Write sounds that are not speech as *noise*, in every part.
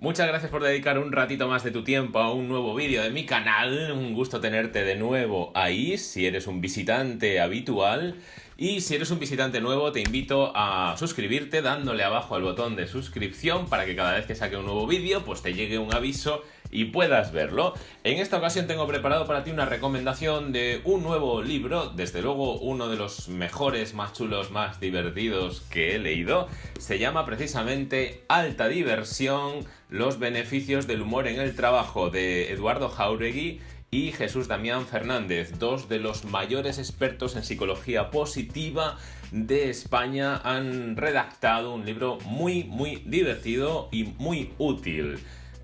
Muchas gracias por dedicar un ratito más de tu tiempo a un nuevo vídeo de mi canal. Un gusto tenerte de nuevo ahí, si eres un visitante habitual. Y si eres un visitante nuevo, te invito a suscribirte dándole abajo al botón de suscripción para que cada vez que saque un nuevo vídeo, pues te llegue un aviso y puedas verlo. En esta ocasión tengo preparado para ti una recomendación de un nuevo libro, desde luego uno de los mejores, más chulos, más divertidos que he leído. Se llama precisamente Alta Diversión, los beneficios del humor en el trabajo de Eduardo Jauregui y Jesús Damián Fernández, dos de los mayores expertos en psicología positiva de España, han redactado un libro muy, muy divertido y muy útil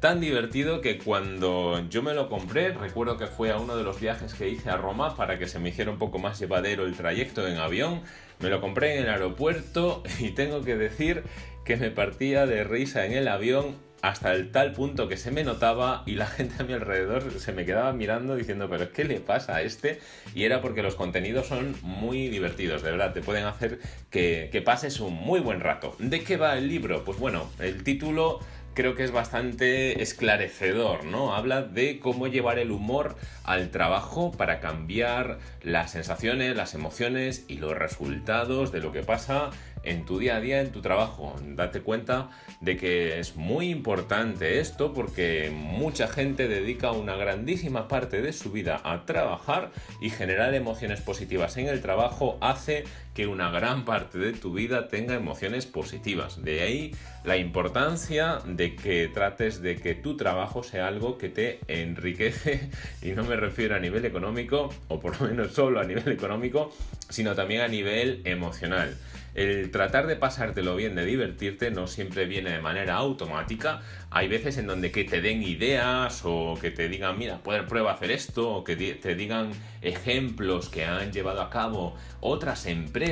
tan divertido que cuando yo me lo compré, recuerdo que fue a uno de los viajes que hice a Roma para que se me hiciera un poco más llevadero el trayecto en avión, me lo compré en el aeropuerto *laughs* y tengo que decir que me partía de risa en el avión hasta el tal punto que se me notaba y la gente a mi alrededor se me quedaba mirando diciendo, pero ¿qué le pasa a este? Y era porque los contenidos son muy divertidos, de verdad, te pueden hacer que, pases un muy buen rato. ¿De qué va el libro? Pues bueno, el título creo que es bastante esclarecedor, ¿no? Habla de cómo llevar el humor al trabajo para cambiar las sensaciones, las emociones y los resultados de lo que pasa en tu día a día, en tu trabajo. Date cuenta de que es muy importante esto porque mucha gente dedica una grandísima parte de su vida a trabajar y generar emociones positivas en el trabajo hace que una gran parte de tu vida tenga emociones positivas. De ahí la importancia de que trates de que tu trabajo sea algo que te enriquece y no me refiero a nivel económico o por lo menos solo a nivel económico, sino también a nivel emocional. El tratar de pasártelo bien, de divertirte, no siempre viene de manera automática. Hay veces en donde que te den ideas o que te digan, mira, prueba a hacer esto, o que te digan ejemplos que han llevado a cabo otras empresas,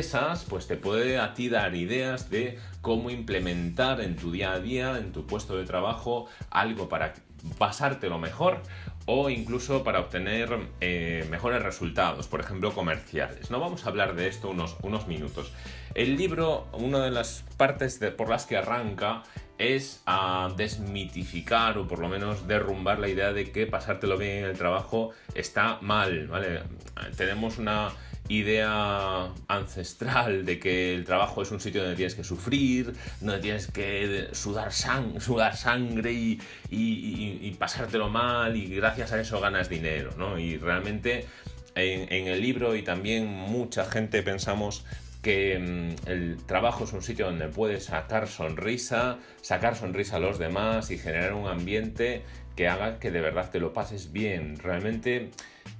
pues te puede a ti dar ideas de cómo implementar en tu día a día, en tu puesto de trabajo, algo para pasártelo mejor o incluso para obtener eh, mejores resultados, por ejemplo comerciales. No vamos a hablar de esto unos, unos minutos. El libro, una de las partes por las que arranca es a desmitificar o por lo menos derrumbar la idea de que pasártelo bien en el trabajo está mal, ¿vale? Tenemos una idea ancestral de que el trabajo es un sitio donde tienes que sufrir, donde tienes que *laughs* sudar, sangre y, y, pasártelo mal y gracias a eso ganas dinero, ¿no? Y realmente en, en el libro y también mucha gente pensamos que mm, el trabajo es un sitio donde puedes sacar sonrisa, sacar sonrisa a los demás y generar un ambiente que haga que de verdad te lo pases bien. Realmente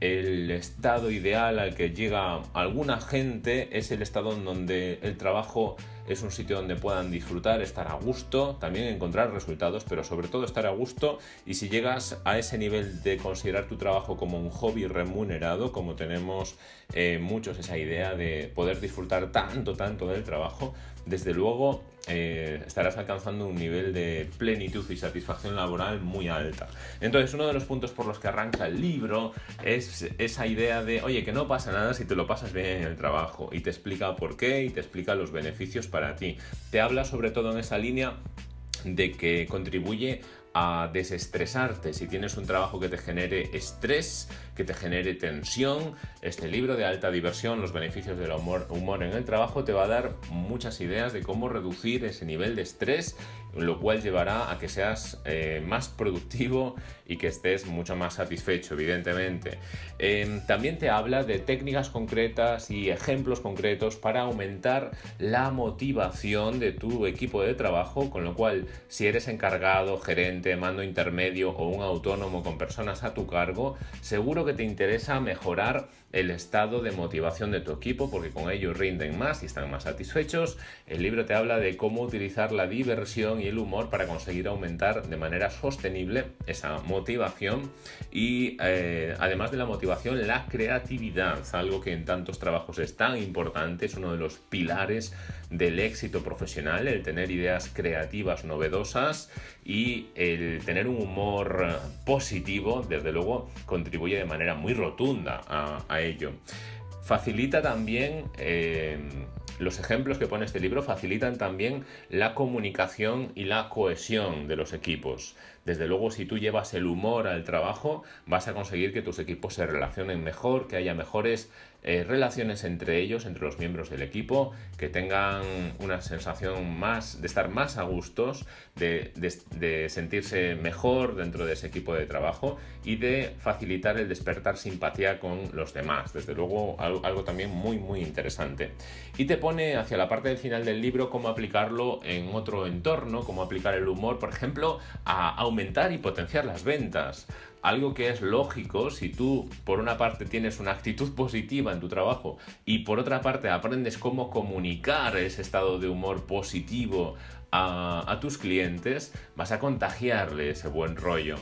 el estado ideal al que llega alguna gente es el estado en donde el trabajo es un sitio donde puedan disfrutar, estar a gusto, también encontrar resultados, pero sobre todo estar a gusto y si llegas a ese nivel de considerar tu trabajo como un hobby remunerado, como tenemos eh, muchos esa idea de poder disfrutar tanto, tanto del trabajo, desde luego eh, estarás alcanzando un nivel de plenitud y satisfacción laboral muy alta. Entonces, uno de los puntos por los que arranca el libro es esa idea de, oye, que no pasa nada si te lo pasas bien en el trabajo y te explica por qué y te explica los beneficios para ti. Te habla sobre todo en esa línea de que contribuye a desestresarte. Si tienes un trabajo que te genere estrés, que te genere tensión, este libro de alta diversión, los beneficios del humor, humor en el trabajo, te va a dar muchas ideas de cómo reducir ese nivel de estrés, lo cual llevará a que seas eh, más productivo y que estés mucho más satisfecho, evidentemente. Em, también te habla de técnicas concretas y ejemplos concretos para aumentar la motivación de tu equipo de trabajo, con lo cual si eres encargado, gerente, mando intermedio o un autónomo con personas a tu cargo, seguro que te interesa mejorar el estado de motivación de tu equipo porque con ello rinden más y están más satisfechos. El libro te habla de cómo utilizar la diversión y el humor para conseguir aumentar de manera sostenible esa motivación y eh, además de la motivación, la creatividad, algo que en tantos trabajos es tan importante, es uno de los pilares del éxito profesional, el tener ideas creativas novedosas y el tener un humor positivo, desde luego, contribuye de manera muy rotunda a, ello. Facilita también eh, los ejemplos que pone este libro facilitan también la comunicación y la cohesión de los equipos. Desde luego, si tú llevas el humor al trabajo, vas a conseguir que tus equipos se relacionen mejor, que haya mejores eh, relaciones entre ellos, entre los miembros del equipo, que tengan una sensación más de estar más a gustos, de, sentirse mejor dentro de ese equipo de trabajo y de facilitar el despertar simpatía con los demás. Desde luego, algo, también muy, muy interesante. Y te pone hacia la parte del final del libro cómo aplicarlo en otro entorno, cómo aplicar el humor, por ejemplo, a aumentar y potenciar las ventas. Algo que es lógico si tú, por una parte, tienes una actitud *laughs* positiva en tu trabajo y por otra parte aprendes cómo comunicar ese estado de humor positivo a, tus clientes, vas a contagiarle ese buen rollo.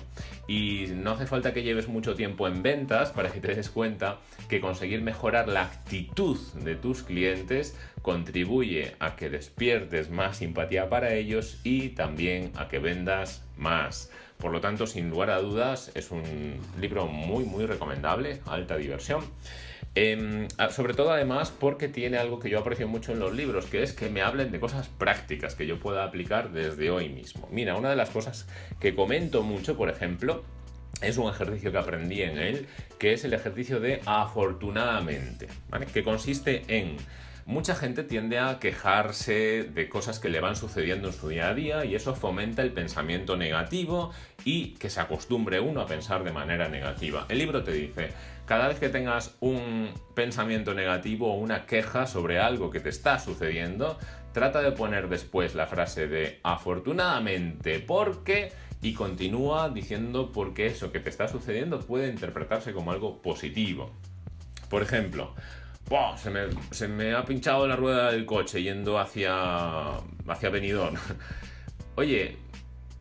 Y no hace falta que lleves mucho tiempo en ventas para que te des cuenta que conseguir mejorar la actitud de tus clientes contribuye a que despiertes más simpatía para ellos y también a que vendas más. Por lo tanto, sin lugar a dudas, es un libro muy, muy recomendable, alta diversión. Em, sobre todo además porque tiene algo que yo aprecio mucho en los libros, que es que me hablen de cosas prácticas que yo pueda aplicar desde hoy mismo. Mira, una de las cosas que comento mucho, por ejemplo, es un ejercicio que aprendí en él, que es el ejercicio de afortunadamente, ¿vale? que consiste en Mucha gente tiende a quejarse de cosas que le van sucediendo en su día a día y eso fomenta el pensamiento negativo y que se acostumbre uno a pensar de manera negativa. El libro te dice, cada vez que tengas un pensamiento negativo o una queja sobre algo que te está sucediendo, trata de poner después la frase de afortunadamente porque y continúa diciendo por qué eso que te está sucediendo puede interpretarse como algo positivo. Por ejemplo, se, me, se, me, ha pinchado la rueda del coche yendo hacia, hacia Benidorm. *laughs* Oye,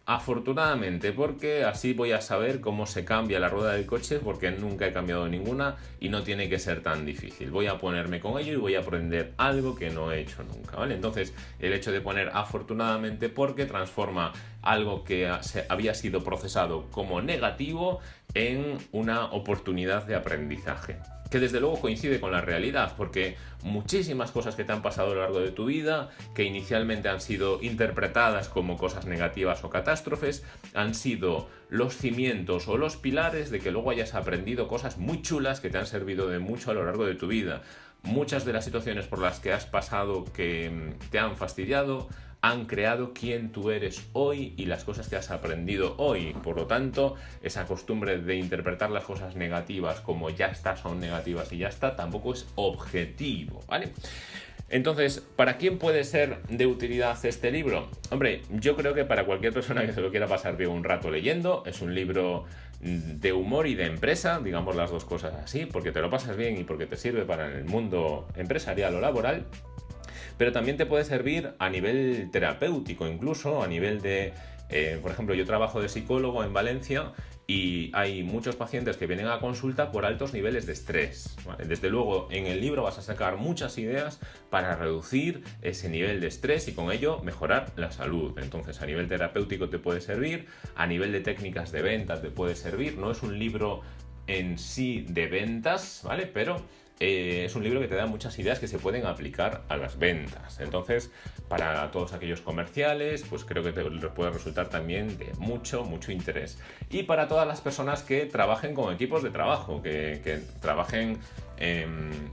afortunadamente, porque así voy a saber cómo se cambia la rueda del coche, porque nunca he cambiado ninguna y no tiene que ser tan difícil. Voy a ponerme con ello y voy a aprender algo que no he hecho nunca, ¿vale? Entonces, el hecho de poner afortunadamente porque transforma algo que había sido procesado como negativo en una oportunidad de aprendizaje que desde luego coincide con la realidad, porque muchísimas cosas que te han pasado a lo largo de tu vida, que inicialmente han sido interpretadas como cosas negativas o catástrofes, han sido los cimientos o los pilares de que luego hayas aprendido cosas muy chulas que te han servido de mucho a lo largo de tu vida. Muchas de las situaciones por las que has pasado que te han fastidiado han creado quién tú eres hoy y las cosas que has aprendido hoy. Por lo tanto, esa costumbre de interpretar las cosas negativas como ya está, son negativas y ya está, tampoco es objetivo, ¿vale? Entonces, ¿para quién puede ser de utilidad este libro? Hombre, yo creo que para cualquier persona que se lo quiera pasar bien un rato leyendo, es un libro de humor y de empresa, digamos las dos cosas así, porque te lo pasas bien y porque te sirve para el mundo empresarial o laboral pero también te puede servir a nivel terapéutico, incluso a nivel de, eh, por ejemplo, yo trabajo de psicólogo en Valencia y hay muchos pacientes que vienen a consulta por altos niveles de estrés. Desde luego, en el libro vas a sacar muchas ideas para reducir ese nivel de estrés y con ello mejorar la salud. Entonces, a nivel terapéutico te puede servir, a nivel de técnicas de ventas te puede servir. No es un libro en sí de ventas, ¿vale? Pero eh, es un libro que te da muchas ideas que se pueden aplicar a las ventas. Entonces, para todos aquellos comerciales, pues creo que te puede resultar también de mucho, mucho interés. Y para todas las personas que trabajen con equipos de trabajo, que, que trabajen en en,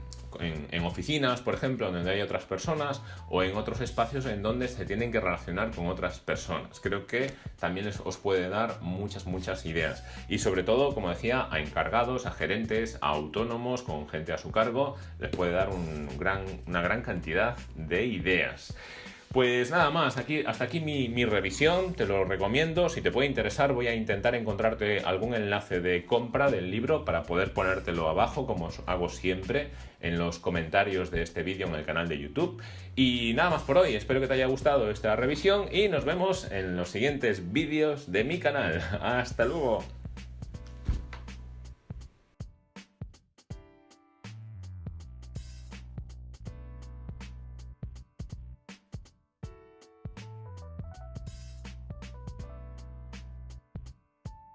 oficinas, por ejemplo, donde hay otras personas, o en otros espacios en donde se tienen que relacionar con otras personas. Creo que también os puede dar muchas, muchas ideas. Y sobre todo, como decía, a encargados, a gerentes, a autónomos, con gente a su cargo, les puede dar una gran cantidad de ideas. Pues nada más, aquí, hasta aquí mi, revisión, te lo recomiendo, si te puede interesar voy a intentar encontrarte algún enlace de compra del libro para poder ponértelo abajo como hago siempre en los comentarios de este vídeo en el canal de YouTube. Y nada más por hoy, espero que te haya gustado esta revisión y nos vemos en los siguientes vídeos de mi canal. *laughs* Hasta luego.